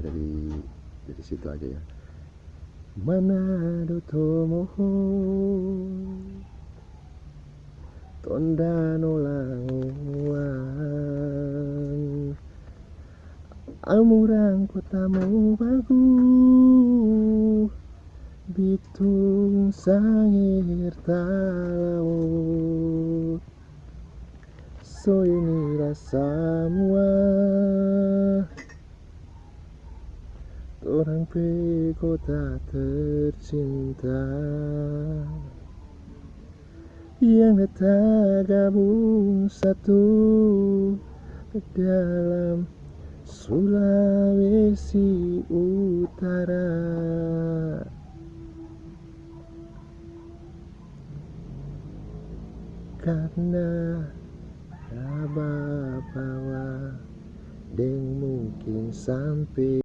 dari dari situ aja ya. Manado tomoho. Tondano languan Amurang kotamu bagus Bitung sangir talau So ini rasamua Orang pe kota tercinta. Yang tak gabung satu Dalam Sulawesi Utara. Karena Rababawa Deng mungkin sampai